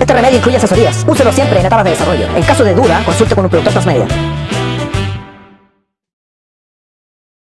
Este remedio incluye asesorías. Úselo siempre en etapas de desarrollo. En caso de duda, consulte con un productor transmedia.